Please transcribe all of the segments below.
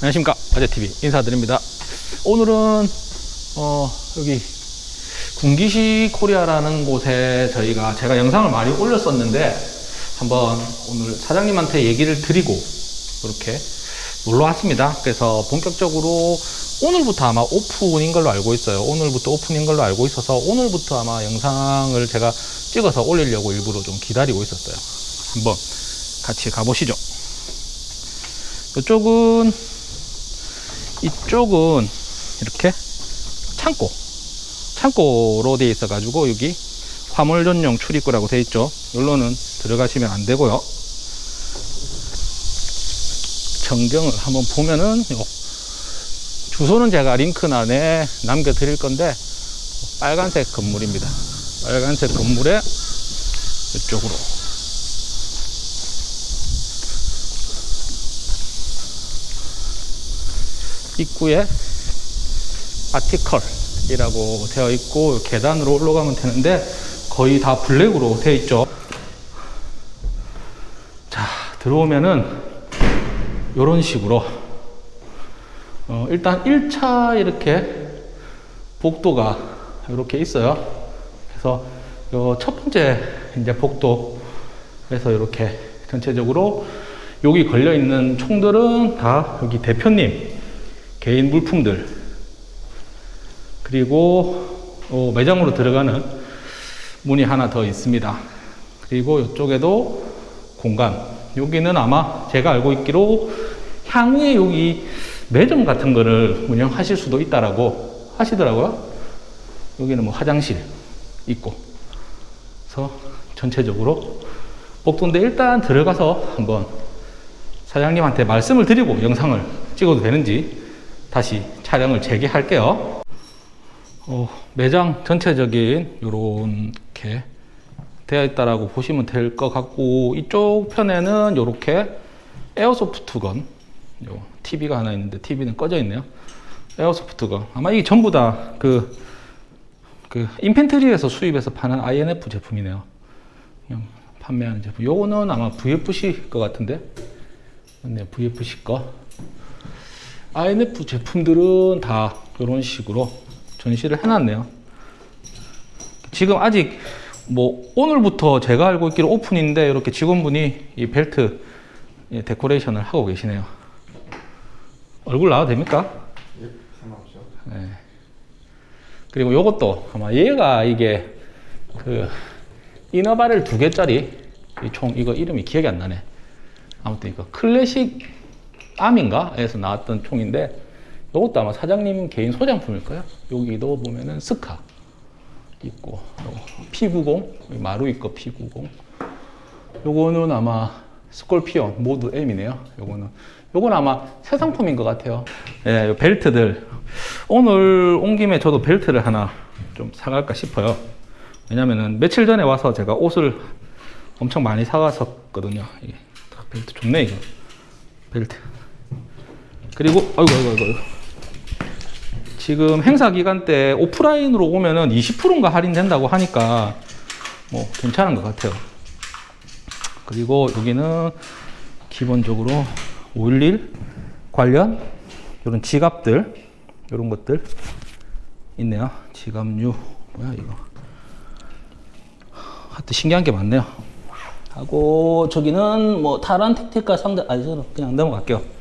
안녕하십니까. 바제TV 인사드립니다. 오늘은 어 여기 군기시 코리아라는 곳에 저희가 제가 영상을 많이 올렸었는데 한번 오늘 사장님한테 얘기를 드리고 이렇게 놀러 왔습니다. 그래서 본격적으로 오늘부터 아마 오픈인 걸로 알고 있어요. 오늘부터 오픈인 걸로 알고 있어서 오늘부터 아마 영상을 제가 찍어서 올리려고 일부러 좀 기다리고 있었어요. 한번 같이 가보시죠. 이쪽은 이쪽은 이렇게 창고 창고로 되어 있어 가지고 여기 화물 전용 출입구라고 되어 있죠. 여기로는 들어가시면 안 되고요. 전경을 한번 보면은 요 주소는 제가 링크란에 남겨 드릴 건데 빨간색 건물입니다. 빨간색 건물에 이쪽으로 입구에 아티컬이라고 되어 있고 계단으로 올라가면 되는데 거의 다 블랙으로 되어 있죠. 자 들어오면은 이런 식으로 어, 일단 1차 이렇게 복도가 이렇게 있어요. 그래서 요첫 번째 이제 복도에서 이렇게 전체적으로 여기 걸려 있는 총들은 다 여기 대표님 개인 물품들 그리고 어, 매장으로 들어가는 문이 하나 더 있습니다. 그리고 이쪽에도 공간. 여기는 아마 제가 알고 있기로 향후에 여기 매점 같은 거를 운영하실 수도 있다라고 하시더라고요. 여기는 뭐 화장실 있고. 그래서 전체적으로 복도인데 일단 들어가서 한번 사장님한테 말씀을 드리고 영상을 찍어도 되는지 다시 촬영을 재개할게요. 어, 매장 전체적인 이렇게 되어 있다라고 보시면 될 것 같고 이쪽 편에는 이렇게 에어소프트건 요 TV가 하나 있는데 TV는 꺼져 있네요. 에어소프트건 아마 이게 전부 다그 그 인펜트리에서 수입해서 파는 INF 제품이네요. 그냥 판매하는 제품. 요거는 아마 VFC 것 같은데. 맞네요. VFC 거. INF 제품들은 다 이런 식으로 전시를 해놨네요. 지금 아직 뭐 오늘부터 제가 알고 있기로 오픈인데 이렇게 직원분이 이 벨트 데코레이션을 하고 계시네요. 얼굴 나와도 됩니까? 예, 상관없죠. 네. 그리고 요것도 아마 얘가 이게 그 이너바렐 두 개짜리 이총 이거 이름이 기억이 안 나네. 아무튼 이거 클래식 암인가에서 나왔던 총인데 이것도 아마 사장님 개인 소장품일 거예요. 여기도 보면은 스카 있고 P90 마루이 거 P90 요거는 아마 스콜피온 모드 M이네요. 요거는 요건 아마 새 상품인 것 같아요. 예, 요 벨트들 오늘 온 김에 저도 벨트를 하나 좀 사갈까 싶어요. 왜냐면은 며칠 전에 와서 제가 옷을 엄청 많이 사갔었거든요. 벨트 좋네 이거 벨트. 그리고 아이고 아이고 아이고 지금 행사 기간 때 오프라인으로 오면은 20%인가 할인된다고 하니까 뭐 괜찮은 것 같아요. 그리고 여기는 기본적으로 511 관련 이런 지갑들 이런 것들 있네요. 지갑류 뭐야 이거 하여튼 신기한 게 많네요. 하고 저기는 뭐 타란 택티카 상대 아니 저는 그냥 넘어갈게요.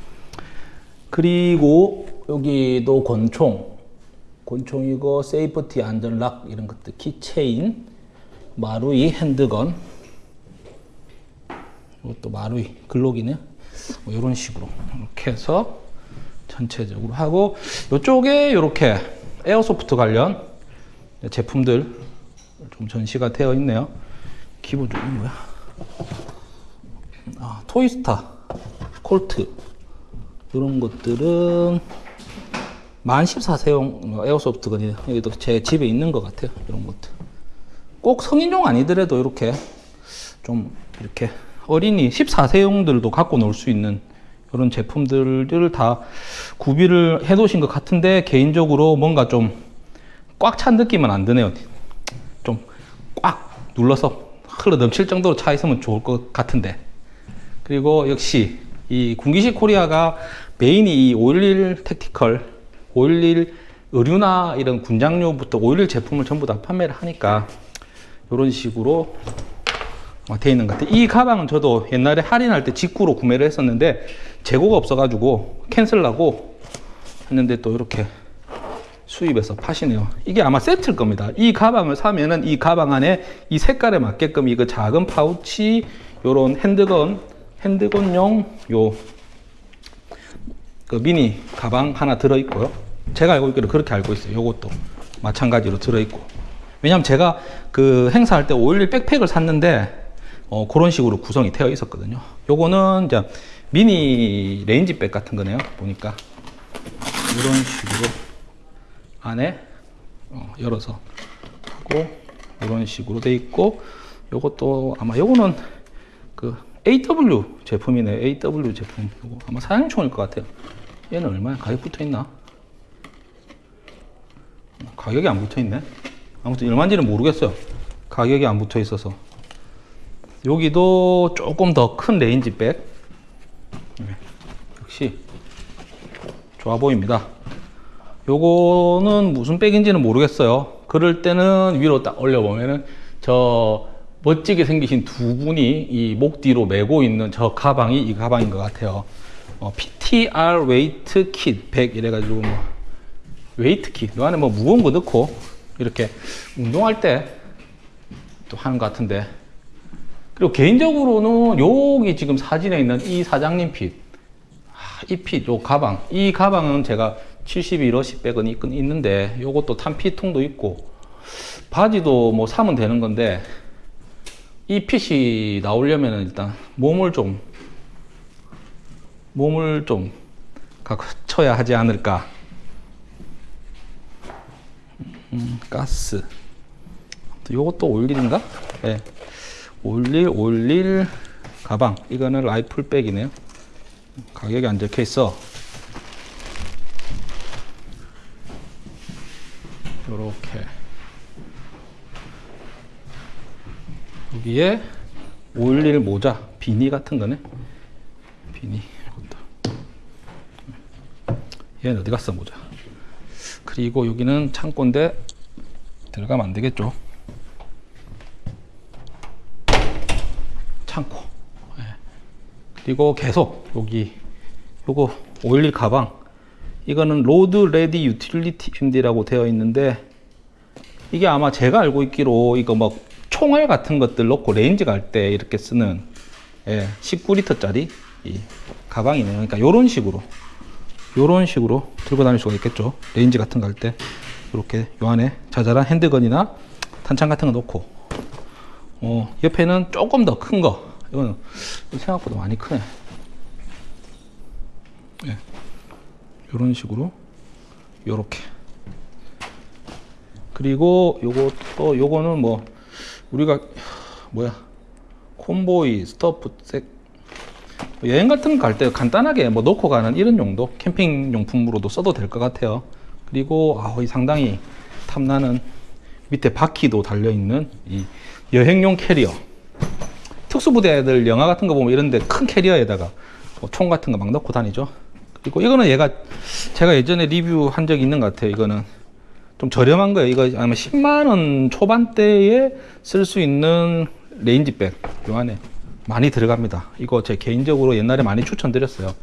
그리고 여기도 권총. 권총이고 safety 안전lock 이런 것들 keychain 마루이 handgun. 이것도 마루이 글록이네요 뭐 이런 식으로 이렇게 해서 전체적으로 하고 이쪽에 이렇게 airsoft 관련 제품들 좀 전시가 되어 있네요. 기본적으로 뭐야? 아, 토이스타 콜트 이런 것들은 만 14세용 에어소프트건이에요. 여기도 제 집에 있는 것 같아요. 이런 것들. 꼭 성인용 아니더라도 이렇게 좀 이렇게 어린이 14세용들도 갖고 놀 수 있는 이런 제품들을 다 구비를 해 놓으신 것 같은데 개인적으로 뭔가 좀 꽉 찬 느낌은 안 드네요. 좀 꽉 눌러서 흘러 넘칠 정도로 차 있으면 좋을 것 같은데. 그리고 역시 이 군기식 코리아가 메인이 511 택티컬, 511 의류나 이런 군장류부터 511 제품을 전부 다 판매를 하니까 이런 식으로 돼 있는 것 같아요. 이 가방은 저도 옛날에 할인할 때 직구로 구매를 했었는데 재고가 없어가지고 캔슬하고 했는데 또 이렇게 수입해서 파시네요. 이게 아마 세트일 겁니다. 이 가방을 사면은 이 가방 안에 이 색깔에 맞게끔 이거 작은 파우치, 요런 handgun, handgun용 요 그 미니 가방 하나 들어있고요. 제가 알고 있기로 그렇게 알고 있어요. 요것도 마찬가지로 들어있고. 왜냐면 제가 그 행사할 때 511 백팩을 샀는데 어, 그런 식으로 구성이 되어 있었거든요. 요거는 이제 미니 range bag 같은 거네요. 보니까 이런 식으로 안에 어, 열어서 하고 이런 식으로 돼 있고 요것도 아마 요거는 그 AW 제품이네 AW 제품. 요거 아마 사냥총일 것 같아요. 얘는 얼마야? 가격 붙어 있나? 가격이 안 붙어 있네. 아무튼 얼마인지는 모르겠어요. 가격이 안 붙어 있어서. 여기도 조금 더 큰 range bag. 네, 역시 좋아 보입니다. 요거는 무슨 백인지는 모르겠어요. 그럴 때는 위로 딱 올려보면은 저 멋지게 생기신 두 분이 이 목 뒤로 메고 있는 저 가방이 이 가방인 것 같아요. 어, PTR weight kit 100 이래가지고 뭐 weight kit. 요 안에 뭐 무거운 거 넣고 이렇게 운동할 때 또 하는 것 같은데. 그리고 개인적으로는 여기 지금 사진에 있는 이 사장님 핏. 아, 이 가방. 이 가방은 제가 71, 50백은 있- 있는데 요것도 탄피통도 있고 바지도 뭐 사면 되는 건데 이 핏이 나오려면 일단 몸을 좀 몸을 좀 갖춰야 하지 않을까. 음, 가스. 요것도 올릴인가? 네. 올릴 올릴 가방. 이거는 라이플백이네요. 가격이 안 적혀 있어. 요렇게 여기에 올릴 모자 비니 같은 거네. 비니 이것도. 얘는 어디 갔어 모자? 그리고 여기는 창고인데 들어가면 안 되겠죠? 창고. 예. 그리고 계속 여기 요거 오일일 가방. 이거는 load ready utility MD라고 되어 있는데 이게 아마 제가 알고 있기로 이거 뭐 총알 같은 것들 넣고 range 갈 때 이렇게 쓰는 예, 19리터짜리 이 가방이네요. 그러니까 이런 식으로 이런 식으로 들고 다닐 수가 있겠죠. range 같은 거 할 때 이렇게 요 안에 자잘한 handgun이나 탄창 같은 거 넣고 어, 옆에는 조금 더 큰 거. 이거는 생각보다 많이 크네. 예. 이런 식으로 요렇게 그리고 요것도 요거는 뭐 우리가 뭐야 convoy stuff sack 여행 같은 거 갈 때 간단하게 뭐 넣고 가는 이런 용도 캠핑 용품으로도 써도 될 것 같아요. 그리고 아, 이 상당히 탐나는 밑에 바퀴도 달려 있는 이 여행용 캐리어. 특수부대들 영화 같은 거 보면 이런데 큰 캐리어에다가 뭐 총 같은 거 막 넣고 다니죠. 그리고 이거는 얘가 제가 예전에 리뷰한 적이 있는 것 같아요. 이거는 좀 저렴한 거예요. 이거 아마 10만 원 초반대에 쓸 수 있는 range bag 요 안에 많이 들어갑니다. 이거 제 개인적으로 옛날에 많이 추천드렸어요.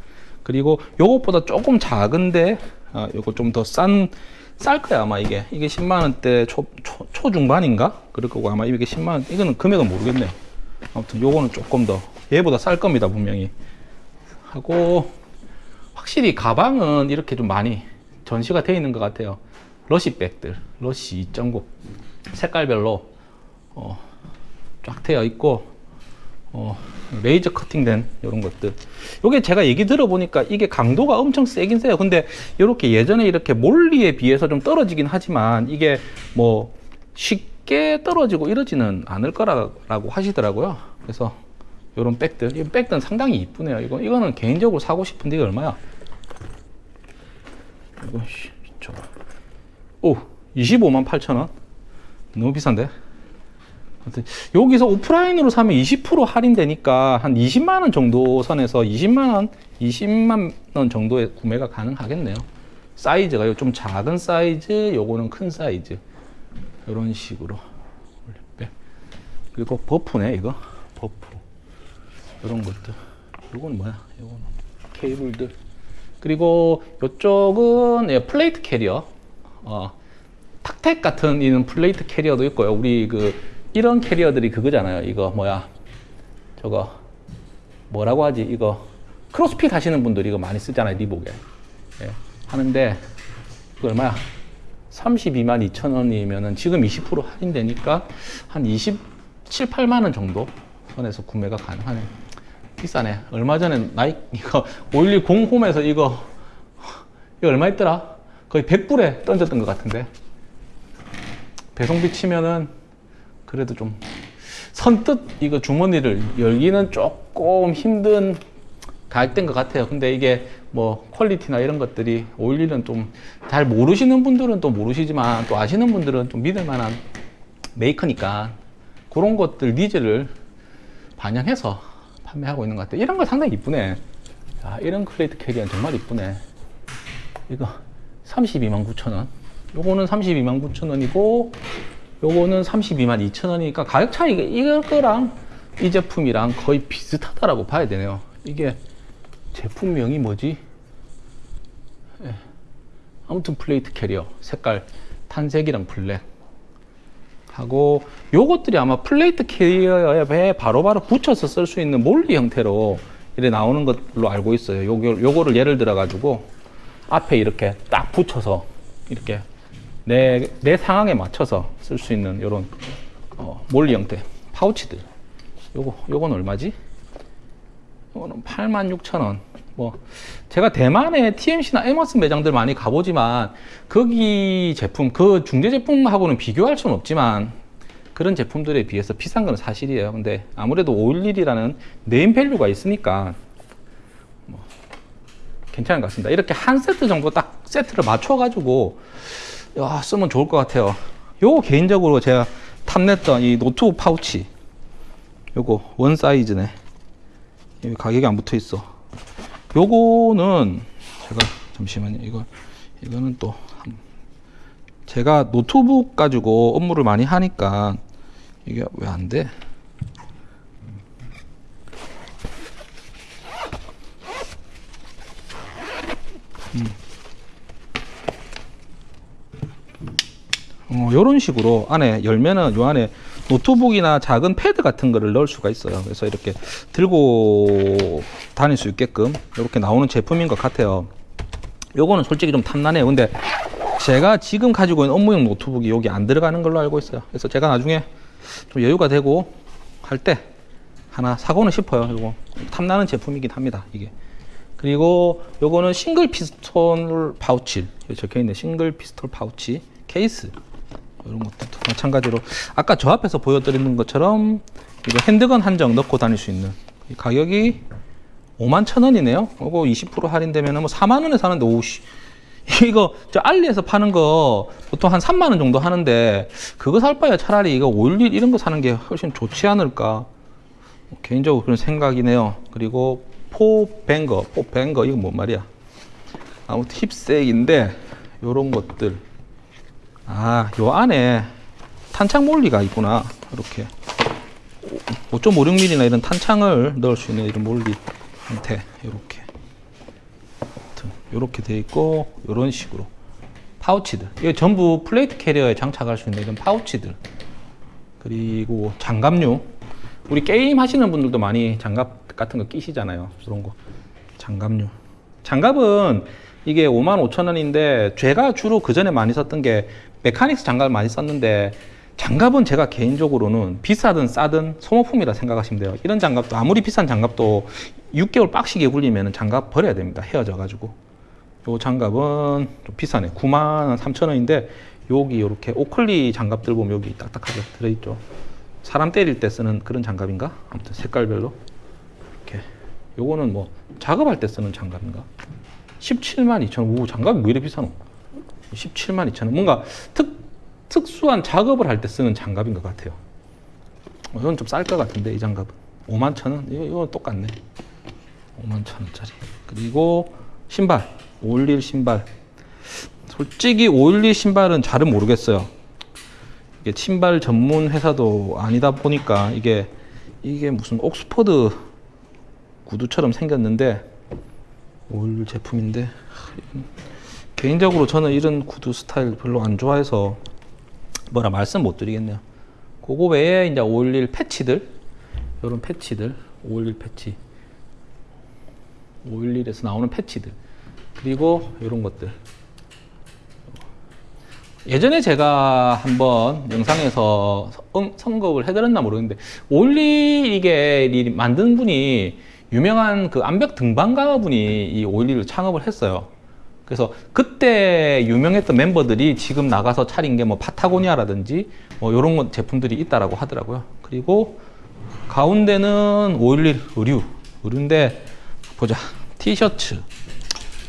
그리고 요것보다 조금 작은데 아, 요거 좀 더 싼 쌀 거야 아마 이게 이게 10만 원대 초, 초 초중반인가 그럴 거고 아마 이게 10만 원 이거는 금액은 모르겠네요. 아무튼 요거는 조금 더 얘보다 쌀 겁니다 분명히 하고 확실히 가방은 이렇게 좀 많이 전시가 되어 있는 것 같아요. 러시백들, 러시 2.9 색깔별로 어, 쫙 되어 있고 어, 레이저 커팅된 이런 것들. 요게 제가 얘기 들어보니까 이게 강도가 엄청 세긴 세요. 근데 이렇게 예전에 이렇게 몰리에 비해서 좀 떨어지긴 하지만 이게 뭐 쉽게 떨어지고 이러지는 않을 거라고 하시더라고요. 그래서 이런 백들, 이 백들은 상당히 이쁘네요. 이거 이거는 개인적으로 사고 싶은데 이거 얼마야? 이거 씨, 저, 오, 25만 8천 원. 너무 비싼데? 여기서 오프라인으로 사면 20% 할인되니까 한 20만 원 정도 선에서 20만 원, 20만 원 정도의 구매가 가능하겠네요. 사이즈가요 좀 작은 사이즈, 요거는 큰 사이즈 이런 식으로. 그리고 버프네 이거 버프 이런 것들. 요건 뭐야? 요거는 케이블들. 그리고 이쪽은 예, plate carrier. 어, TacTec 같은 이런 plate carrier도 있고요. 우리 그 이런 carrier들이 그거잖아요. 이거 뭐야? 저거 뭐라고 하지? 이거 크로스핏 하시는 분들이 이거 많이 쓰잖아요. 리복에. 예, 하는데 그 얼마야? 32만 2천 원이면은 지금 20% 할인되니까 한 27, 8만 원 정도 선에서 구매가 가능하네. 비싸네. 얼마 전에 나이 이거 510 홈에서 이거 이거 얼마 있더라? 거의 100불에 던졌던 것 같은데. 배송비 치면은 그래도 좀 선뜻 이거 주머니를 열기는 조금 힘든 가격대인 것 같아요. 근데 이게 뭐 quality나 이런 것들이 오일일은 좀 잘 모르시는 분들은 또 모르시지만 또 아시는 분들은 좀 믿을 만한 메이커니까 그런 것들 needs를 반영해서 판매하고 있는 것 같아요. 이런 거 상당히 이쁘네. 야, 이런 plate carrier는 정말 이쁘네. 이거 32만 9천 원. 요거는 32만 9천 원이고 요거는 32만 2천 원이니까 가격 차이가 이거랑 이 제품이랑 거의 비슷하다라고 봐야 되네요. 이게 제품명이 뭐지? 예. 아무튼 plate carrier 색깔 tan색이랑 블랙 하고 요것들이 아마 plate carrier에 바로바로 붙여서 쓸 수 있는 MOLLE 형태로 이렇게 나오는 걸로 알고 있어요. 요거, 요거를 예를 들어 가지고 앞에 이렇게 딱 붙여서 이렇게 내, 내 상황에 맞춰서 쓸 수 있는 이런 어, MOLLE 형태 파우치들 요거 요건 얼마지? 이거는 86,000원. 뭐 제가 대만의 TMC나 에머슨 매장들 많이 가보지만 거기 제품 그 중국제 제품하고는 비교할 수는 없지만 그런 제품들에 비해서 비싼 건 사실이에요. 근데 아무래도 511이라는 네임 밸류가 있으니까 뭐 괜찮은 것 같습니다. 이렇게 한 세트 정도 딱 세트를 맞춰 가지고 야, 쓰면 좋을 것 같아요. 요거 개인적으로 제가 탐냈던 이 노트북 파우치 요거 one size네. 여기 가격이 안 붙어 있어. 요거는 제가 잠시만요. 이거 이거는 또 한- 제가 노트북 가지고 업무를 많이 하니까 이게 왜 안 돼? 어, 이런 식으로 안에 열면은 요 안에 노트북이나 작은 패드 같은 거를 넣을 수가 있어요. 그래서 이렇게 들고 다닐 수 있게끔 이렇게 나오는 제품인 것 같아요. 요거는 솔직히 좀 탐나네요. 근데 제가 지금 가지고 있는 업무용 노트북이 여기 안 들어가는 걸로 알고 있어요. 그래서 제가 나중에 좀 여유가 되고 할 때 하나 사고는 싶어요. 요거 탐나는 제품이긴 합니다. 이게. 그리고 요거는 single pistol pouch. 여기 적혀 있는 single pistol pouch 케이스. 이런 것들도 마찬가지로. 아까 저 앞에서 보여드리는 것처럼 이거 핸드건 한정 넣고 다닐 수 있는. 이 가격이 5만 천 원이네요. 이거 20% 할인되면 뭐 4만 원에 사는데 오씨. 이거 저 알리에서 파는 거 보통 한 3만 원 정도 하는데 그거 살 바에 차라리 이거 511 이런 거 사는 게 훨씬 좋지 않을까? 개인적으로 그런 생각이네요. 그리고 포뱅거, 포뱅거 이거 뭔 말이야? 아무튼 힙색인데 요런 것들. 아, 요 안에 탄창 MOLLE가 있구나. 이렇게. 5.56mm나 이런 탄창을 넣을 수 있는 이런 MOLLE 형태 이렇게. 이렇게 돼 있고 이런 식으로. 파우치들. 이거 전부 plate carrier에 장착할 수 있는 이런 파우치들. 그리고 장갑류. 우리 게임 하시는 분들도 많이 장갑 같은 거 끼시잖아요 그런 거 장갑류 장갑은 이게 5만 5천 원인데 제가 주로 그 전에 많이 썼던 게 메카닉스 장갑을 많이 썼는데 장갑은 제가 개인적으로는 비싸든 싸든 소모품이라 생각하시면 돼요. 이런 장갑도 아무리 비싼 장갑도 6개월 빡시게 굴리면 장갑 버려야 됩니다. 헤어져 가지고. 요 장갑은 좀 비싸네. 9만 3천 원인데 여기 이렇게 오클리 장갑들 보면 여기 딱딱하게 들어있죠. 사람 때릴 때 쓰는 그런 장갑인가? 아무튼 색깔별로. 요거는 뭐 작업할 때 쓰는 장갑인가? 17만 2천 원. 오, 장갑이 왜 이렇게 비싸노? 17만 2천 원. 뭔가 특, 특수한 작업을 할 때 쓰는 장갑인 것 같아요. 어, 이건 좀 쌀 것 같은데 이 장갑은 5만 천 원. 이거 이거 똑같네. 5만 천 원짜리. 그리고 신발 511 신발. 솔직히 511 신발은 잘은 모르겠어요. 이게 신발 전문 회사도 아니다 보니까 이게 이게 무슨 옥스퍼드 구두처럼 생겼는데 511 제품인데 개인적으로 저는 이런 구두 스타일 별로 안 좋아해서 뭐라 말씀 못 드리겠네요. 그거 외에 이제 511 패치들 이런 패치들 511 패치 511에서 나오는 패치들 그리고 이런 것들 예전에 제가 한번 영상에서 선- 선급을 해드렸나 모르겠는데 511 이게 이 만든 분이 유명한 그 암벽 등반가 분이 이 511을 창업을 했어요. 그래서 그때 유명했던 멤버들이 지금 나가서 차린 게 뭐 파타고니아라든지 뭐 이런 것 제품들이 있다라고 하더라고요. 그리고 가운데는 511 의류 의류인데 보자 티셔츠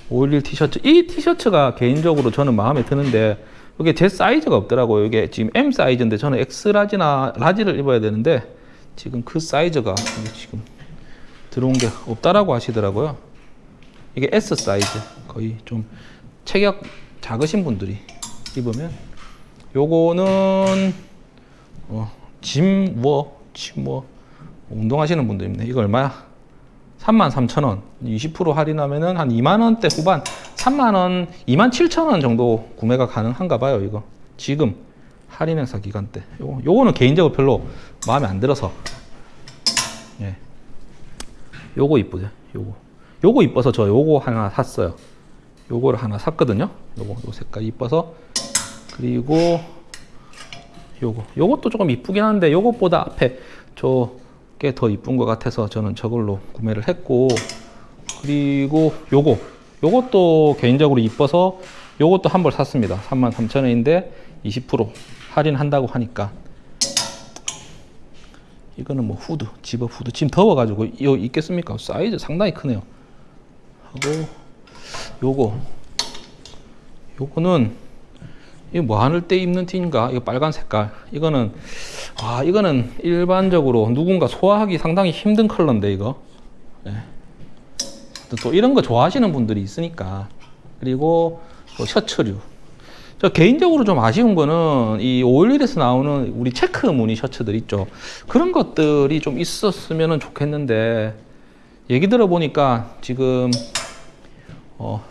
511 티셔츠 이 티셔츠가 개인적으로 저는 마음에 드는데 이게 제 사이즈가 없더라고요. 이게 지금 M 사이즈인데 저는 X 라지나 라지를 입어야 되는데 지금 그 사이즈가 지금 들어온 게 없다라고 하시더라고요. 이게 S 사이즈 거의 좀 체격 작으신 분들이 입으면 요거는 어, 짐워 짐워 운동하시는 분들 입네 이거 얼마야? 33,000원 20% 할인하면은 한 2만원대 후반 3만원 27,000원 정도 구매가 가능한가 봐요 이거 지금 할인 행사 기간 때 요거, 요거는 개인적으로 별로 마음에 안 들어서 예. 요거 이쁘죠? 요거. 요거 이뻐서 저 요거 하나 샀어요. 요거를 하나 샀거든요. 요거 요 색깔 이뻐서. 그리고 요거. 요것도 조금 이쁘긴 한데 요것보다 앞에 저게 더 이쁜 것 같아서 저는 저걸로 구매를 했고. 그리고 요거. 요것도 개인적으로 이뻐서 요것도 한 벌 샀습니다. 33,000원인데 20% 할인한다고 하니까 이거는 뭐 후드 집업 후드 지금 더워가지고 이거 있겠습니까 사이즈 상당히 크네요 하고 요거 요거는 이거 뭐 하늘 때 입는 티인가? 이거 빨간 색깔. 이거는 아 이거는 일반적으로 누군가 소화하기 상당히 힘든 컬러인데 이거. 예. 또- 또 이런 거 좋아하시는 분들이 있으니까. 그리고 또 셔츠류. 저 개인적으로 좀 아쉬운 거는 이 511에서 나오는 우리 체크 무늬 셔츠들 있죠. 그런 것들이 좀 있었으면 좋겠는데 얘기 들어보니까 지금 어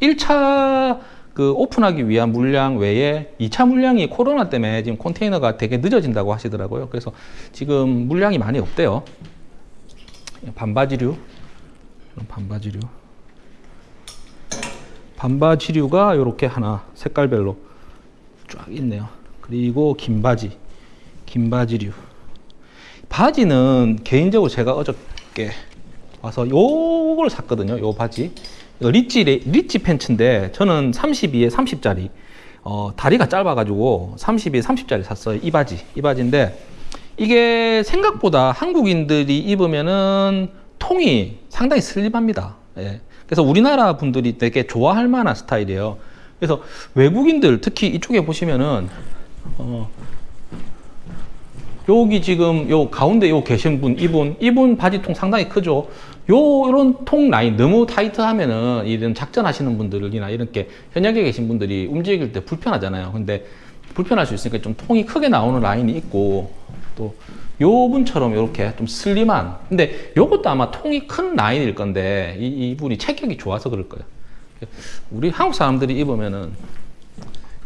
1차 그 오픈하기 위한 물량 외에 2차 물량이 코로나 때문에 지금 컨테이너가 되게 늦어진다고 하시더라고요. 그래서 지금 물량이 많이 없대요. 반바지류, 반바지류, 반바지류가 이렇게 하나 색깔별로 쫙 있네요. 그리고 긴 바지, 긴 바지류. 바지는 개인적으로 제가 어저께 와서 요걸 샀거든요. 요 바지. 리치, 레- 리치 팬츠인데 저는 32에 30짜리 어, 다리가 짧아가지고 32에 30짜리 샀어요. 이 바지. 이 바지인데 이게 생각보다 한국인들이 입으면은 통이 상당히 슬림합니다. 예. 그래서 우리나라 분들이 되게 좋아할 만한 스타일이에요. 그래서 외국인들 특히 이쪽에 보시면은 어, 여기 지금 요 가운데 요 계신 분 이분 이분 바지통 상당히 크죠. 요 이런 통 라인 너무 타이트하면은 이런 작전하시는 분들이나 이렇게 현역에 계신 분들이 움직일 때 불편하잖아요. 근데 불편할 수 있으니까 좀 통이 크게 나오는 라인이 있고 또요 분처럼 이렇게 좀 슬림한. 근데 요것도 아마 통이 큰 라인일 건데 이, 이분이 체격이 좋아서 그럴 거예요. 우리 한국 사람들이 입으면은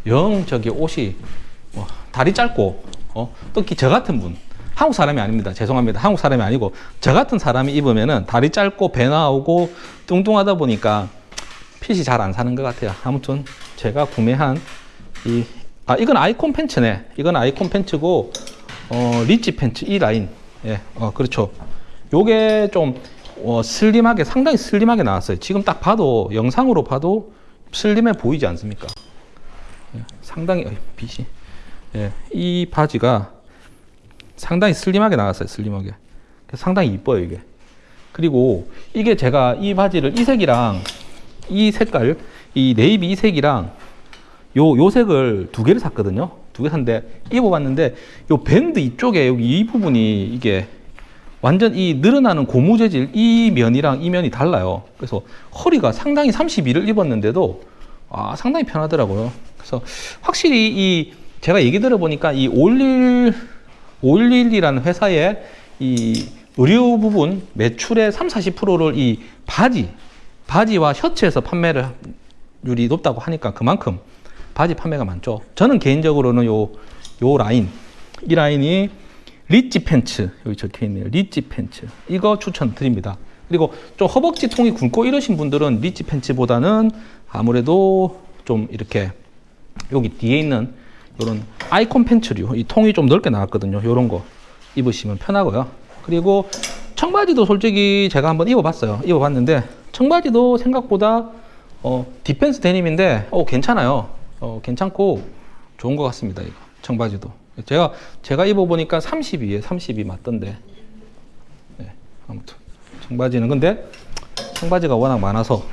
영 저기 옷이 뭐 다리 짧고 어, 특히 저 같은 분. 한국 사람이 아닙니다. 죄송합니다. 한국 사람이 아니고 저 같은 사람이 입으면은 다리 짧고 배 나오고 뚱뚱하다 보니까 핏이 잘 안 사는 것 같아요. 아무튼 제가 구매한 이 아 이건 아이콘 팬츠네. 이건 아이콘 팬츠고 어 리치 팬츠 이 라인 예 어 그렇죠 요게 좀 어, 슬림하게 상당히 슬림하게 나왔어요 지금 딱 봐도 영상으로 봐도 슬림해 보이지 않습니까 예, 상당히 어이, 빛이 예, 이 바지가 상당히 슬림하게 나왔어요. 슬림하게. 상당히 이뻐요 이게. 그리고 이게 제가 이 바지를 이 색이랑 이 색깔, 이 네이비 이 색이랑 요, 요 색을 두 개를 샀거든요. 두 개 샀는데 입어봤는데 요 밴드 이쪽에 여기 이 부분이 이게 완전 이 늘어나는 고무 재질 이 면이랑 이 면이 달라요. 그래서 허리가 상당히 32를 입었는데도 아, 상당히 편하더라고요. 그래서 확실히 이 제가 얘기 들어보니까 이 올릴 511이라는 회사의 이 의류 부분 매출의 3, 40%를 이 바지 바지와 셔츠에서 판매를 율이 높다고 하니까 그만큼 바지 판매가 많죠. 저는 개인적으로는 요, 요 라인, 이 라인이 Ridge pants, 여기 적혀 있네요. Ridge pants. 이거 추천드립니다. 그리고 좀 허벅지 통이 굵고 이러신 분들은 Ridge pants보다는 아무래도 좀 이렇게 여기 뒤에 있는 이런 Icon pants류, 이 통이 좀 넓게 나왔거든요. 이런 거 입으시면 편하고요. 그리고 청바지도 솔직히 제가 한번 입어봤어요. 입어봤는데 청바지도 생각보다 어, Defense denim인데 어, 괜찮아요. 어, 괜찮고 좋은 것 같습니다. 이거 청바지도 제가 제가 입어보니까 32에 32 맞던데. 네, 아무튼 청바지는 근데 청바지가 워낙 많아서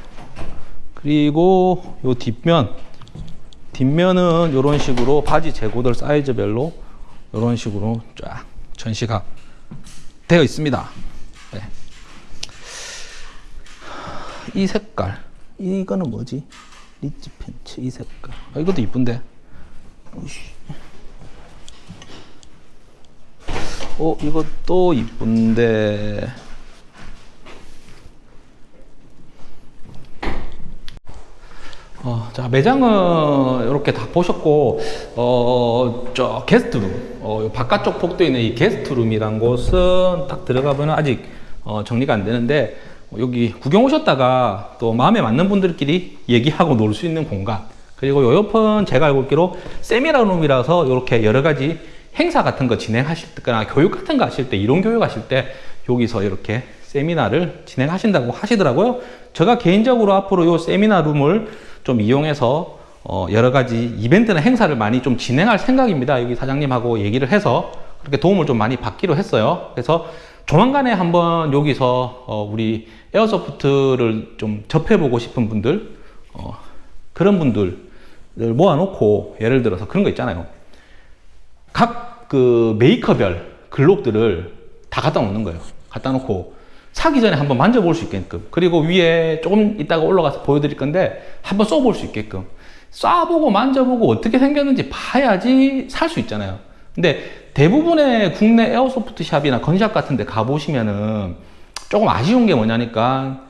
그리고 요 뒷면 뒷면은 이런 식으로 바지 재고들 사이즈별로 이런 식으로 쫙 전시가 되어 있습니다. 네. 이 색깔 이거는 뭐지? 리치 팬츠 이 색깔. 아, 이것도 이쁜데? 오이씨. 어 이것도 이쁜데. 어, 자 매장은 이렇게 다 보셨고 어, 저 게스트룸 어, 바깥쪽 복도에 있는 이 게스트룸이란 곳은 딱 들어가보면 아직 어, 정리가 안 되는데 여기 구경 오셨다가 또 마음에 맞는 분들끼리 얘기하고 놀 수 있는 공간. 그리고 요 옆은 제가 알고 있기로 세미나 룸이라서 이렇게 여러 가지 행사 같은 거 진행하실 때나 교육 같은 거 하실 때 이론 교육 하실 때 여기서 이렇게 세미나를 진행하신다고 하시더라고요. 제가 개인적으로 앞으로 요 세미나 룸을 좀 이용해서 어 여러 가지 이벤트나 행사를 많이 좀 진행할 생각입니다. 여기 사장님하고 얘기를 해서 그렇게 도움을 좀 많이 받기로 했어요. 그래서 조만간에 한번 여기서 어 우리 에어소프트를 좀 접해보고 싶은 분들 어 그런 분들을 모아놓고 예를 들어서 그런 거 있잖아요. 각 그 메이커별 글록들을 다 갖다 놓는 거예요. 갖다 놓고 사기 전에 한번 만져볼 수 있게끔. 그리고 위에 조금 이따가 올라가서 보여드릴 건데 한번 써볼 수 있게끔. 쏴보고 만져보고 어떻게 생겼는지 봐야지 살 수 있잖아요. 근데 대부분의 국내 에어소프트 샵이나 건샵 같은 데 가보시면은 조금 아쉬운 게 뭐냐니까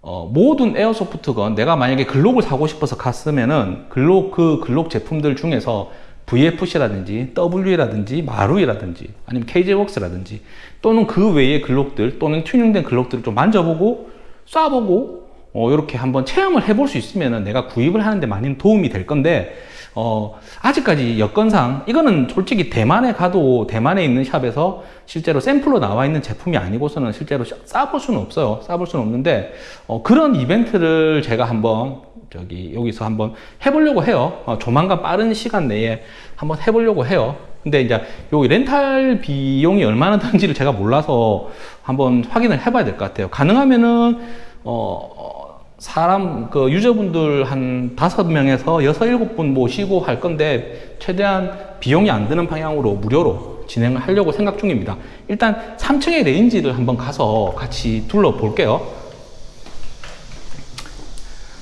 어, 모든 에어소프트건 내가 만약에 글록을 사고 싶어서 갔으면은 글록 그 글록 제품들 중에서 VFC라든지 W라든지 마루이라든지 아니면 KJ웍스라든지 또는 그 외의 글록들 또는 튜닝된 글록들을 좀 만져보고 쏴보고 어, 이렇게 한번 체험을 해볼 수 있으면 내가 구입을 하는데 많이 도움이 될 건데 어, 아직까지 여건상 이거는 솔직히 대만에 가도 대만에 있는 샵에서 실제로 샘플로 나와 있는 제품이 아니고서는 실제로 싸볼 수는 없어요. 싸볼 수는 없는데 어, 그런 이벤트를 제가 한번 저기 여기서 한번 해보려고 해요. 어, 조만간 빠른 시간 내에 한번 해보려고 해요. 근데 이제 요 렌탈 비용이 얼마나 드는지를 제가 몰라서 한번 확인을 해봐야 될 것 같아요. 가능하면은 어, 사람 그 유저분들 한 다섯 명에서 여섯 일곱 분 모시고 할 건데 최대한 비용이 안 드는 방향으로 무료로 진행을 하려고 생각 중입니다 일단 3층의 range를 한번 가서 같이 둘러볼게요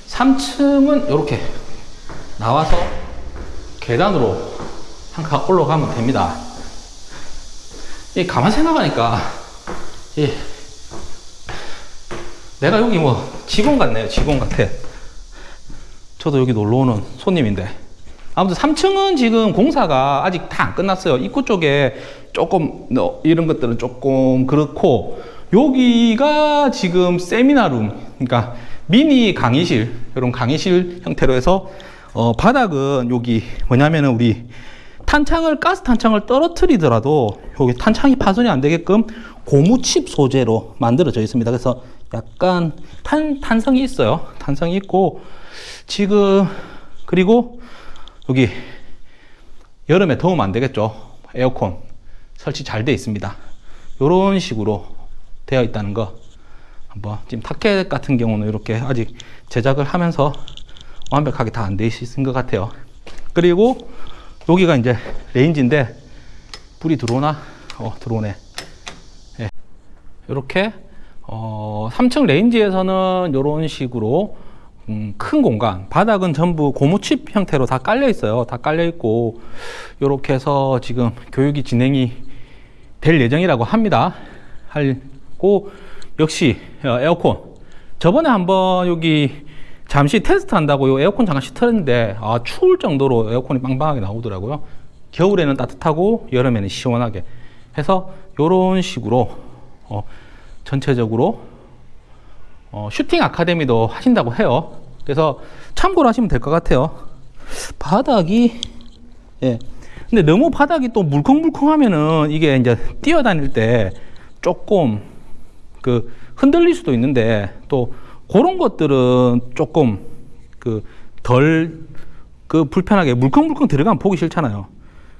3층은 이렇게 나와서 계단으로 한 칸 올라가면 됩니다. 이 가만 생각하니까 이 내가 여기 뭐 직원 같네요. 직원 같아. 저도 여기 놀러 오는 손님인데 아무튼 3층은 지금 공사가 아직 다 안 끝났어요. 입구 쪽에 조금 이런 것들은 조금 그렇고 여기가 지금 세미나룸 그러니까 미니 강의실 이런 강의실 형태로 해서 어, 바닥은 여기 뭐냐면은 우리 탄창을 가스 탄창을 떨어뜨리더라도 여기 탄창이 파손이 안 되게끔 고무칩 소재로 만들어져 있습니다. 그래서 약간 탄, 탄성이 있어요. 탄성이 있고 지금 그리고 여기 여름에 더우면 안 되겠죠. 에어컨 설치 잘 되어 있습니다. 이런 식으로 되어 있다는 거 한번 지금 타켓 같은 경우는 이렇게 아직 제작을 하면서 완벽하게 다 안 돼 있는 것 같아요. 그리고 여기가 이제 range인데 불이 들어오나? 어 들어오네. 예. 이렇게 어 3층 range에서는 이런 식으로 음, 큰 공간 바닥은 전부 고무칩 형태로 다 깔려 있어요. 다 깔려 있고 이렇게 해서 지금 교육이 진행이 될 예정이라고 합니다. 하고 역시 어, 에어컨 저번에 한번 여기 잠시 테스트 한다고 요 에어컨 잠깐씩 틀었는데 아 추울 정도로 에어컨이 빵빵하게 나오더라고요. 겨울에는 따뜻하고 여름에는 시원하게 해서 이런 식으로 어, 전체적으로 어, 슈팅 아카데미도 하신다고 해요. 그래서 참고로 하시면 될 것 같아요. 바닥이 예. 근데 너무 바닥이 또 물컹물컹하면은 이게 이제 뛰어다닐 때 조금 그 흔들릴 수도 있는데 또 그런 것들은 조금 그 덜그 불편하게 물컹물컹 들어가면 보기 싫잖아요.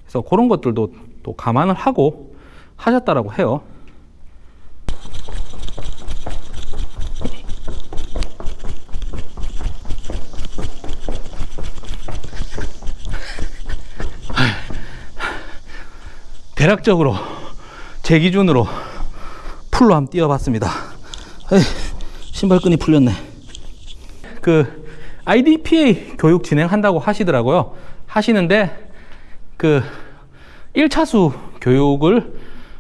그래서 그런 것들도 또 감안을 하고 하셨다라고 해요. 대략적으로 제 기준으로 풀로 한번 뛰어봤습니다. 에이, 신발끈이 풀렸네. 그 IDPA 교육 진행한다고 하시더라고요. 하시는데 그 1차수 교육을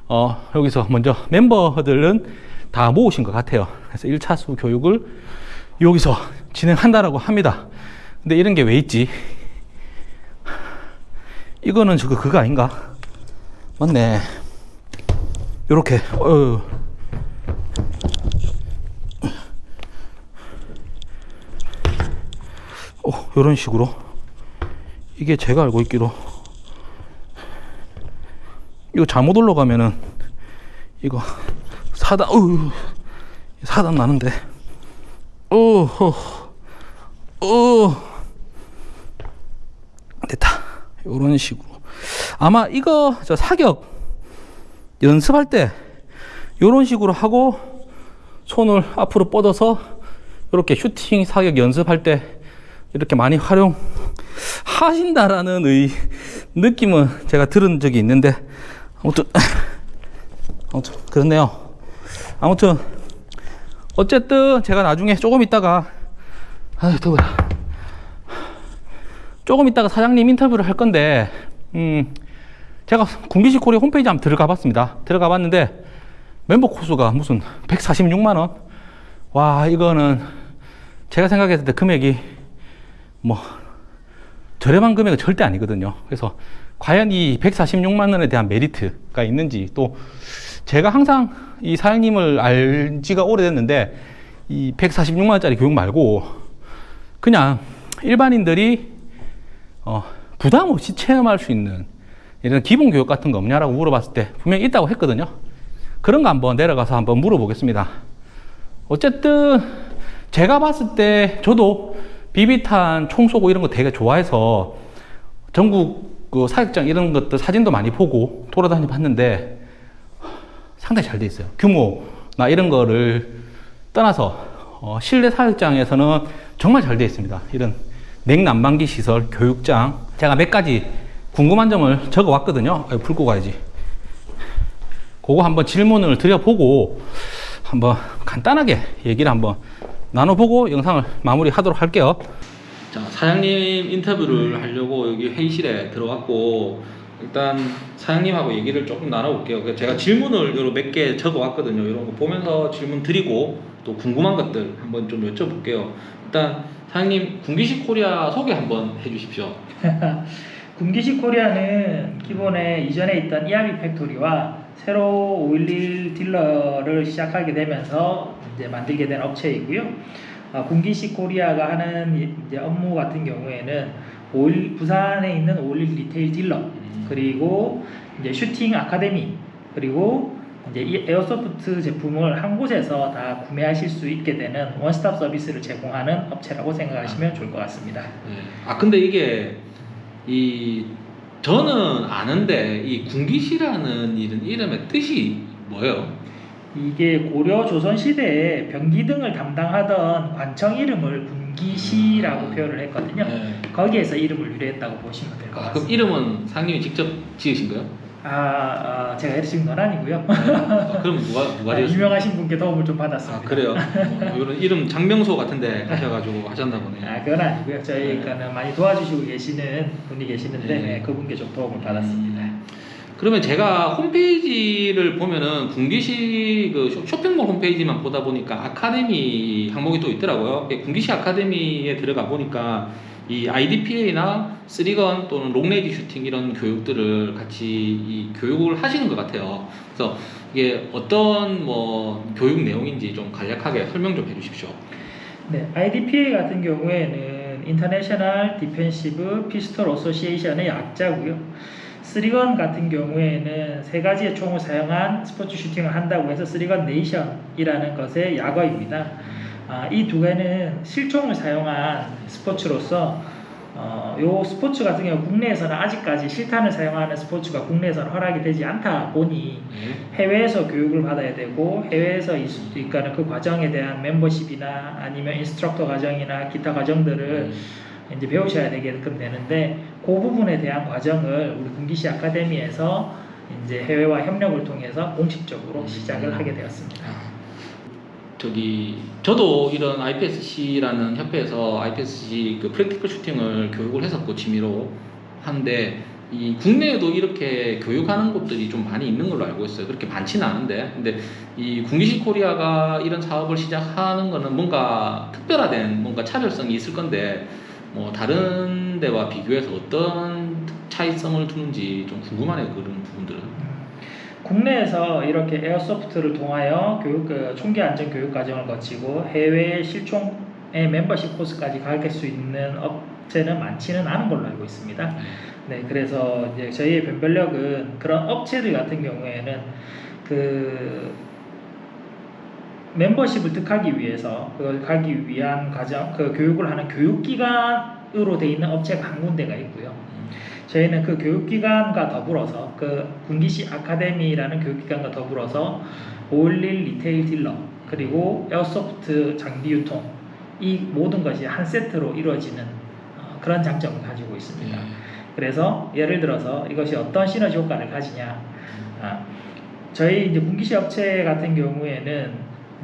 어, 여기서 먼저 멤버들은 다 모으신 것 같아요. 그래서 1차수 교육을 여기서 진행한다라고 합니다. 근데 이런 게 왜 있지? 이거는 저거 그거 아닌가? 맞네. 요렇게, 어, 어, 요런 식으로. 이게 제가 알고 있기로. 이거 잘못 올라가면은, 이거, 사단, 어휴, 사단 나는데. 어, 어, 어. 됐다. 요런 식으로. 아마 이거 저 사격 연습할 때 이런 식으로 하고 손을 앞으로 뻗어서 이렇게 슈팅 사격 연습할 때 이렇게 많이 활용 하신다라는 의 느낌은 제가 들은 적이 있는데 아무튼 아무튼 그렇네요. 아무튼 어쨌든 제가 나중에 조금 있다가 아 더워라 조금 있다가 사장님 인터뷰를 할 건데 음, 제가 군기식 코리아 홈페이지 한번 들어가 봤습니다. 들어가 봤는데 멤버 코스가 무슨 146만 원? 와, 이거는 제가 생각했을 때 금액이 뭐 저렴한 금액은 절대 아니거든요. 그래서 과연 이 146만 원에 대한 메리트가 있는지 또 제가 항상 이 사장님을 알 지가 오래됐는데 이 146만 원짜리 교육 말고 그냥 일반인들이 어, 부담 없이 체험할 수 있는 이런 기본 교육 같은 거 없냐라고 물어봤을 때 분명히 있다고 했거든요. 그런 거 한번 내려가서 한번 물어보겠습니다. 어쨌든 제가 봤을 때 저도 비비탄 총 쏘고 이런 거 되게 좋아해서 전국 그 사격장 이런 것들 사진도 많이 보고 돌아다니 봤는데 상당히 잘 돼 있어요. 규모나 이런 거를 떠나서 어, 실내 사격장에서는 정말 잘 돼 있습니다. 이런 냉난방기 시설, 교육장 제가 몇 가지 궁금한 점을 적어 왔거든요. 풀고 가야지. 그거 한번 질문을 드려보고 한번 간단하게 얘기를 한번 나눠보고 영상을 마무리하도록 할게요. 자, 사장님 인터뷰를 하려고 여기 회의실에 들어왔고 일단 사장님하고 얘기를 조금 나눠볼게요. 제가 질문을 몇 개 적어 왔거든요. 이런 거 보면서 질문 드리고 또 궁금한 것들 한번 좀 여쭤볼게요. 일단 사장님 군기식 코리아 소개 한번 해주십시오. 군기식 코리아는 기본에 이전에 있던 이아비 팩토리와 새로 511 딜러를 시작하게 되면서 이제 만들게 된 업체이고요. 어, 군기식 코리아가 하는 이- 이제 업무 같은 경우에는 511 부산에 있는 511 retail 딜러 그리고 이제 슈팅 아카데미 그리고 이제 이 airsoft 제품을 한 곳에서 다 구매하실 수 있게 되는 원스톱 서비스를 제공하는 업체라고 생각하시면 좋을 것 같습니다. 네. 아 근데 이게 이 저는 아는데 이 군기시라는 이런 이름의 뜻이 뭐예요? 이게 고려 조선 시대에 병기 등을 담당하던 관청 이름을 군기시라고 표현을 했거든요. 네. 거기에서 이름을 유래했다고 보시면 될것 아, 그럼 같습니다. 이름은 상님이 직접 지으신 거예요? 아, 아, 제가 해주신 건 아니고요. 아, 그럼 누가 누가 아, 유명하신 분께 도움을 좀아 받았습니다. 그래요? 어, 이런 이름 장명소 같은데 가셔가지고 하셨나 보네요. 아, 그건 아니고요. 저희가는 많이 도와주시고 계시는 분이 계시는데 네. 네, 그분께 좀 도움을 받았습니다. 음. 그러면 제가 홈페이지를 보면은 군기시 그 쇼- 쇼핑몰 홈페이지만 보다 보니까 아카데미 항목이 또 있더라고요. 이 군기시 아카데미에 들어가 보니까 이 IDPA나 three gun 또는 long range 슈팅 이런 교육들을 같이 이 교육을 하시는 것 같아요. 그래서 이게 어떤 뭐 교육 내용인지 좀 간략하게 설명 좀 해주십시오. 네, IDPA 같은 경우에는 International Defensive Pistol Association의 약자고요. three gun 같은 경우에는 세 가지의 총을 사용한 스포츠 슈팅을 한다고 해서 Three Gun Nation이라는 것의 약어입니다. 아, 이 두 개는 실총을 사용한 스포츠로서 어, 요 스포츠 같은 경우 국내에서는 아직까지 실탄을 사용하는 스포츠가 국내에서는 허락이 되지 않다 보니 네. 해외에서 교육을 받아야 되고 해외에서 있을 수 있다는 그 과정에 대한 멤버십이나 아니면 instructor 과정이나 기타 과정들을 이제 배우셔야 되게끔 되는데 그 부분에 대한 과정을 우리 군기시 아카데미에서 이제 해외와 협력을 통해서 공식적으로 시작을 하게 되었습니다. 아, 저기 저도 이런 IPSC라는 협회에서 IPSC 그 프랙티컬 슈팅을 교육을 했었고 취미로 하는데 이 국내에도 이렇게 교육하는 곳들이 좀 많이 있는 걸로 알고 있어요. 그렇게 많지는 않은데 근데 이 군기시 코리아가 이런 사업을 시작하는 거는 뭔가 특별화된 뭔가 차별성이 있을 건데 뭐 다른 데와 비교해서 어떤 차이성을 두는지 좀 궁금하네요. 그런 부분들은. 음, 국내에서 이렇게 에어소프트를 통하여 교육, 그 총기 안전 교육 과정을 거치고 해외 실총의 멤버십 코스까지 가르칠 수 있는 업체는 많지는 않은 걸로 알고 있습니다. 네, 그래서 이제 저희의 변별력은 그런 업체들 같은 경우에는 그 멤버십을 득하기 위해서 그걸 가기 위한 과정, 그 교육을 하는 교육기관으로 돼 있는 업체가 한 군데가 있고요. 저희는 그 교육기관과 더불어서 그 군기시 아카데미라는 교육기관과 더불어서 511 retail 딜러 그리고 airsoft 장비 유통 이 모든 것이 한 세트로 이루어지는 어, 그런 장점을 가지고 있습니다. 그래서 예를 들어서 이것이 어떤 시너지 효과를 가지냐. 아, 저희 이제 군기시 업체 같은 경우에는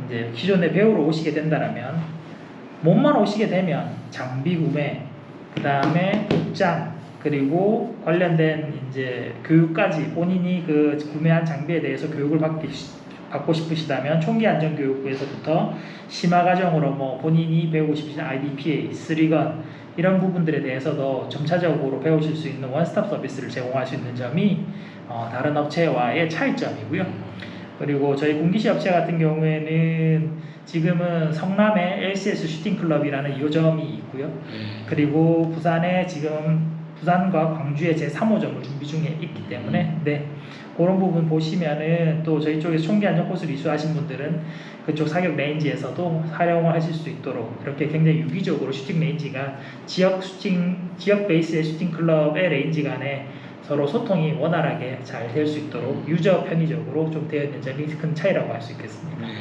이제 기존에 배우러 오시게 된다라면 몸만 오시게 되면 장비 구매, 그 다음에 복장, 그리고 관련된 이제 교육까지 본인이 그 구매한 장비에 대해서 교육을 받기 받고 싶으시다면 총기 안전 교육부에서부터 심화 과정으로 뭐 본인이 배우고 싶으신 IDPA, 쓰리건 이런 부분들에 대해서도 점차적으로 배우실 수 있는 원스톱 서비스를 제공할 수 있는 점이 어, 다른 업체와의 차이점이고요. 그리고 저희 군기시 업체 같은 경우에는 지금은 성남에 LCS 슈팅 클럽이라는 2호점이 있고요. 그리고 부산에 지금 부산과 광주에 제 3호점을 준비 중에 있기 때문에 네 그런 부분 보시면은 또 저희 쪽에서 총기 안전 코스를 이수하신 분들은 그쪽 사격 range에서도 활용을 하실 수 있도록 그렇게 굉장히 유기적으로 슈팅 range가 지역 슈팅 지역 베이스의 슈팅 클럽의 range 간에 서로 소통이 원활하게 잘 될 수 있도록 user 편의적으로 좀 되어 있는 점이 큰 차이라고 할 수 있겠습니다. 네.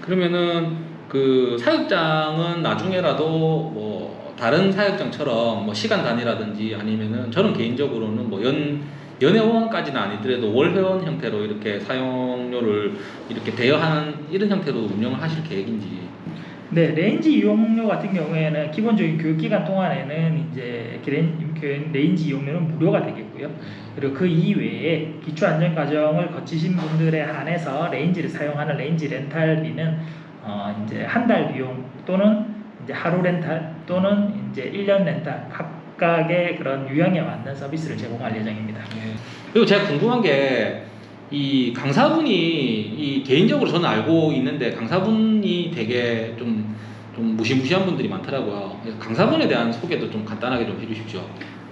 그러면은 그 사격장은 나중에라도 뭐 다른 사격장처럼 뭐 시간 단위라든지 아니면은 저는 개인적으로는 뭐 연 연회원까지는 아니더라도 월회원 형태로 이렇게 사용료를 이렇게 대여하는 이런 형태로 운영을 하실 계획인지 네, range 이용료 같은 경우에는 기본적인 교육기간 동안에는 이제 ran- 그 range 이용료는 무료가 되겠고요. 그리고 그 이외에 기초안전과정을 거치신 분들에 한해서 range를 사용하는 range rental비는 어 이제 한 달 비용 또는 이제 하루 렌탈 또는 이제 1년 렌탈 각각의 그런 유형에 맞는 서비스를 제공할 예정입니다. 그리고 제가 궁금한 게 이 강사분이 이 개인적으로 저는 알고 있는데 강사분이 되게 좀, 좀 무시무시한 분들이 많더라고요. 강사분에 대한 소개도 좀 간단하게 좀 해주십시오.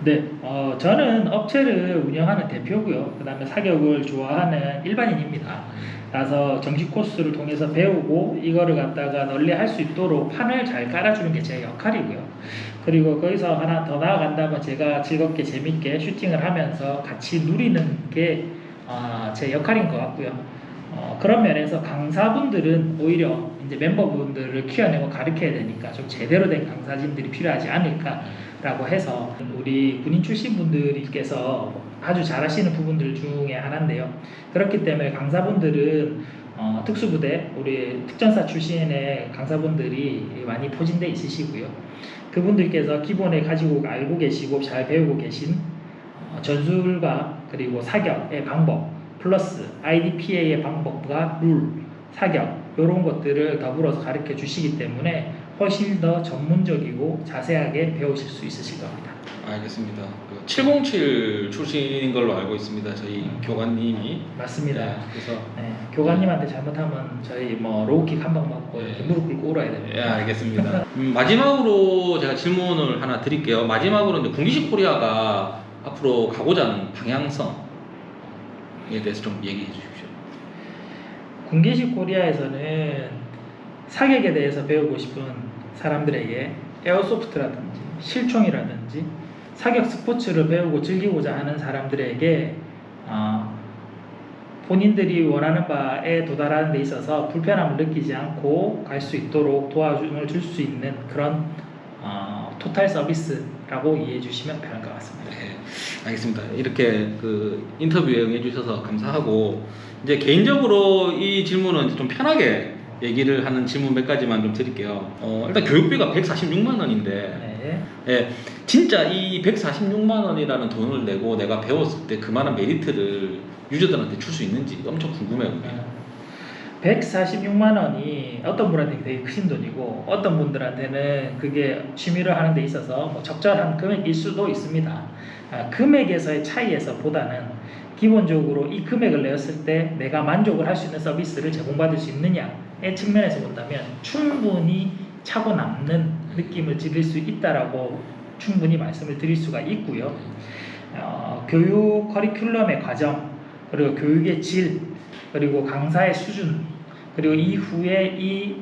네, 어, 저는 업체를 운영하는 대표고요. 그 다음에 사격을 좋아하는 일반인입니다. 그래서 정식 코스를 통해서 배우고 이거를 갖다가 널리 할 수 있도록 판을 잘 깔아주는 게 제 역할이고요. 그리고 거기서 하나 더 나아간다면 제가 즐겁게 재밌게 슈팅을 하면서 같이 누리는 게 아, 제 역할인 것 같고요. 어, 그런 면에서 강사분들은 오히려 이제 멤버분들을 키워내고 가르쳐야 되니까 좀 제대로 된 강사진들이 필요하지 않을까라고 해서 우리 군인 출신 분들께서 아주 잘하시는 부분들 중에 하나인데요. 그렇기 때문에 강사분들은 어, 특수부대 우리 특전사 출신의 강사분들이 많이 포진돼 있으시고요. 그분들께서 기본에 가지고 알고 계시고 잘 배우고 계신 어, 전술과 그리고 사격의 방법 플러스 IDPA의 방법과 룰, 사격 이런 것들을 더불어서 가르쳐 주시기 때문에 훨씬 더 전문적이고 자세하게 배우실 수 있으실 겁니다. 알겠습니다. 그 707 출신인 걸로 알고 있습니다. 저희 교관님이. 맞습니다. 네, 그래서 네, 교관님한테 잘못하면 저희 뭐 low kick 한 방 맞고 네. 무릎 꿇고 울어야 됩니다. 예, 알겠습니다. 음, 마지막으로 제가 질문을 하나 드릴게요. 마지막으로 이제 군기시 코리아가 앞으로 가고자 하는 방향성 에 대해서 좀 얘기해 주십시오. 군기시 코리아에서는 사격에 대해서 배우고 싶은 사람들에게 에어소프트라든지 실총이라든지 사격 스포츠를 배우고 즐기고자 하는 사람들에게 어, 본인들이 원하는 바에 도달하는 데 있어서 불편함을 느끼지 않고 갈 수 있도록 도와줌을 줄 수 있는 그런 어, 토탈 서비스라고 이해해 주시면 편할 것 같습니다. 네, 알겠습니다. 이렇게 그 인터뷰에 응해 주셔서 감사하고 이제 개인적으로 이 질문은 좀 편하게 얘기를 하는 질문 몇 가지만 좀 드릴게요. 어, 일단 교육비가 146만 원인데 네. 예, 진짜 이 146만 원이라는 돈을 내고 내가 배웠을 때 그만한 메리트를 유저들한테 줄 수 있는지 엄청 궁금해요. 그게. 146만 원이 어떤 분한테 되게 크신 돈이고 어떤 분들한테는 그게 취미를 하는 데 있어서 뭐 적절한 금액일 수도 있습니다. 아, 금액에서의 차이에서 보다는 기본적으로 이 금액을 내었을 때 내가 만족을 할 수 있는 서비스를 제공받을 수 있느냐의 측면에서 본다면 충분히 차고 남는 느낌을 지릴 수 있다라고 충분히 말씀을 드릴 수가 있고요. 어, 교육 커리큘럼의 과정 그리고 교육의 질 그리고 강사의 수준 그리고 이후에 이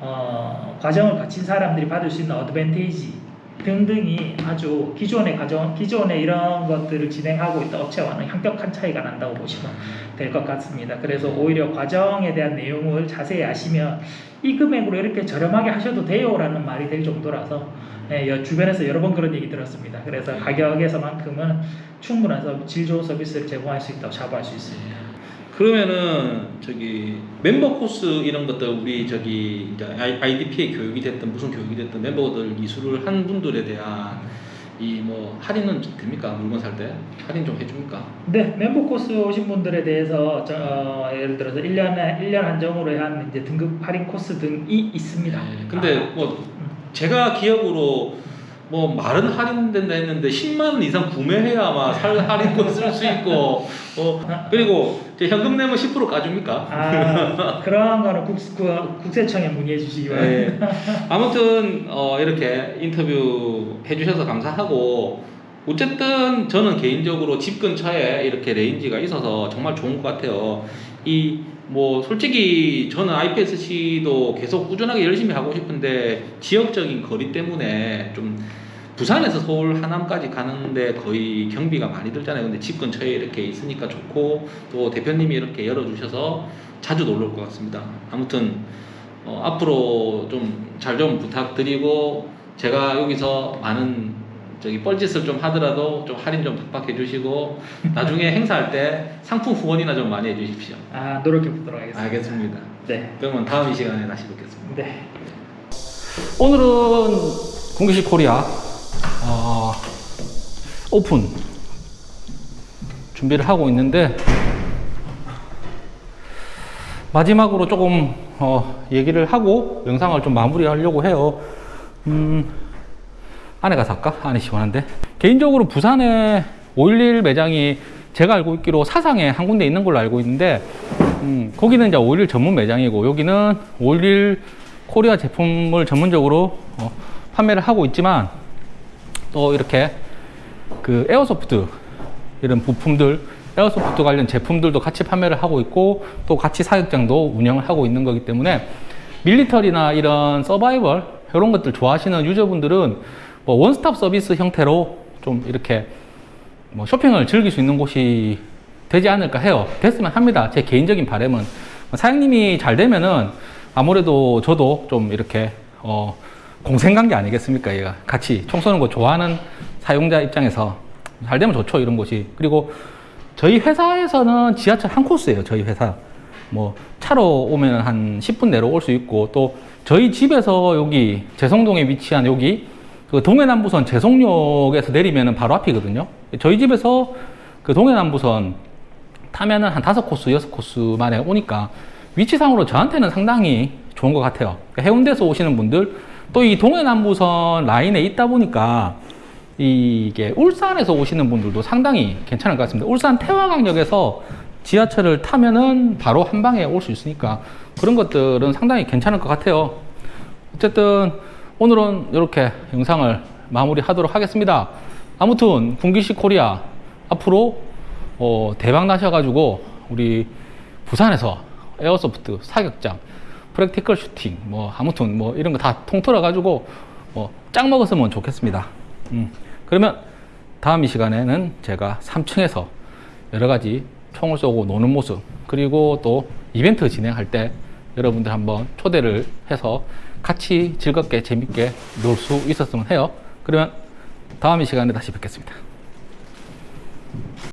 어, 과정을 거친 사람들이 받을 수 있는 어드밴테이지 등등이 아주 기존의 과정 기존의 이런 것들을 진행하고 있던 업체와는 현격한 차이가 난다고 보시면 될 것 같습니다. 그래서 오히려 과정에 대한 내용을 자세히 아시면 이 금액으로 이렇게 저렴하게 하셔도 돼요라는 말이 될 정도라서 예, 여- 주변에서 여러 번 그런 얘기 들었습니다. 그래서 가격에서만큼은 충분한 서- 질 좋은 서비스를 제공할 수 있다고 자부할 수 있습니다. 그러면은 저기 멤버 코스 이런 것들 우리 저기 이제 IDP의 교육이 됐든 무슨 교육이 됐든 멤버들 이수를 한 분들에 대한 이 뭐 할인은 됩니까 물건 살 때 할인 좀 해줍니까? 네, 멤버 코스 오신 분들에 대해서 저, 어, 예를 들어서 1년에 1년 한정으로 한 이제 등급 할인 코스 등이 있습니다. 네, 근데 아, 뭐 제가 기억으로 뭐 만 원 할인된다 했는데 10만 원 이상 구매해야 아마 살 할인권 쓸 수 있고 어 그리고 현금 내면 10% 까줍니까? 아, 그런 거는 국, 그, 국세청에 문의해 주시기 바랍니다. 네. 아무튼 어, 이렇게 인터뷰 해주셔서 감사하고 어쨌든 저는 개인적으로 집 근처에 이렇게 range가 있어서 정말 좋은 것 같아요. 이 뭐 솔직히 저는 IPSC도 계속 꾸준하게 열심히 하고 싶은데 지역적인 거리 때문에 좀 부산에서 서울 하남까지 가는데 거의 경비가 많이 들잖아요. 근데 집 근처에 이렇게 있으니까 좋고 또 대표님이 이렇게 열어주셔서 자주 놀러 올 것 같습니다. 아무튼 어, 앞으로 좀잘좀 부탁드리고 제가 여기서 많은 저기 뻘짓을 좀 하더라도 좀 할인 좀 팍팍 해 주시고 나중에 행사할 때 상품 후원이나 좀 많이 해 주십시오. 아, 노력해 보도록 하겠습니다. 알겠습니다. 네. 그러면 다음 이 시간에 다시 뵙겠습니다. 네. 오늘은 공기식 코리아 어, 오픈 준비를 하고 있는데 마지막으로 조금 어, 얘기를 하고 영상을 좀 마무리하려고 해요. 음, 안에 가서 할까? 안에 시원한데. 개인적으로 부산에 511 매장이 제가 알고 있기로 사상에 한 군데 있는 걸로 알고 있는데, 음, 거기는 이제 511 전문 매장이고, 여기는 511 코리아 제품을 전문적으로 어, 판매를 하고 있지만, 또 이렇게 그 airsoft 이런 부품들, airsoft 관련 제품들도 같이 판매를 하고 있고, 또 같이 사격장도 운영을 하고 있는 거기 때문에, military나 이런 서바이벌, 이런 것들 좋아하시는 user분들은 뭐 원스톱 서비스 형태로 좀 이렇게 뭐 쇼핑을 즐길 수 있는 곳이 되지 않을까 해요. 됐으면 합니다. 제 개인적인 바람은. 사장님이 잘 되면은 아무래도 저도 좀 이렇게 어, 공생관계 아니겠습니까? 얘가 같이 총 쏘는 거 좋아하는 사용자 입장에서 잘 되면 좋죠 이런 곳이. 그리고 저희 회사에서는 지하철 한 코스예요 저희 회사. 뭐 차로 오면 한 10분 내로 올 수 있고 또 저희 집에서 여기 재성동에 위치한 여기 그 동해남부선 재성역에서 내리면은 바로 앞이거든요. 저희 집에서 그 동해남부선 타면은 한 다섯 코스, 여섯 코스 만에 오니까 위치상으로 저한테는 상당히 좋은 것 같아요. 그러니까 해운대에서 오시는 분들, 또 이 동해남부선 라인에 있다 보니까 이게 울산에서 오시는 분들도 상당히 괜찮을 것 같습니다. 울산 태화강역에서 지하철을 타면은 바로 한 방에 올 수 있으니까 그런 것들은 상당히 괜찮을 것 같아요. 어쨌든 오늘은 이렇게 영상을 마무리하도록 하겠습니다. 아무튼 군기시 코리아 앞으로 어, 대박 나셔가지고 우리 부산에서 airsoft 사격장, practical shooting, 뭐 아무튼 뭐 이런 거 다 통틀어 가지고 뭐 짱 먹었으면 좋겠습니다. 음, 그러면 다음 이 시간에는 제가 3층에서 여러 가지 총을 쏘고 노는 모습 그리고 또 이벤트 진행할 때 여러분들 한번 초대를 해서 같이 즐겁게 재밌게 놀 수 있었으면 해요. 그러면 다음 이 시간에 다시 뵙겠습니다.